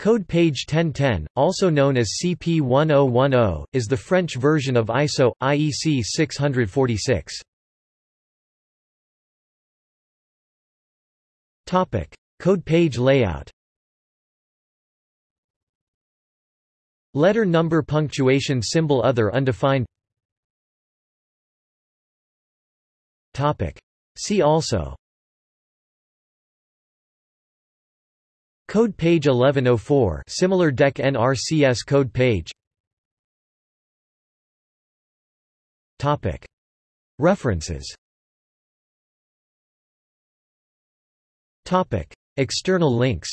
Code page 1010, also known as CP1010, is the French version of ISO, IEC 646. Code page layout. Letter number punctuation symbol other undefined. See also Code page 1104 similar DEC NRCS code page. Topic. References. Topic. External links